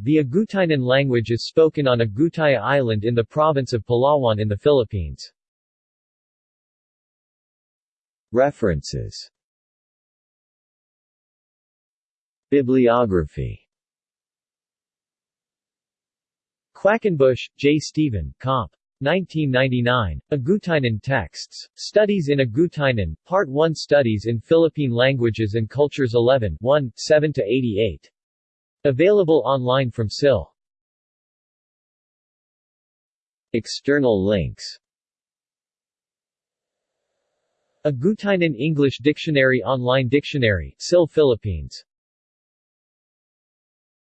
The Agutaynon language is spoken on Agutaya Island in the province of Palawan in the Philippines. References Bibliography Quackenbush, J. Stephen, Comp. 1999. Agutaynon Texts. Studies in Agutaynon, Part 1 Studies in Philippine Languages and Cultures 11 1, 7-88. Available online from SIL. External links Agutaynon English Dictionary Online Dictionary, SIL Philippines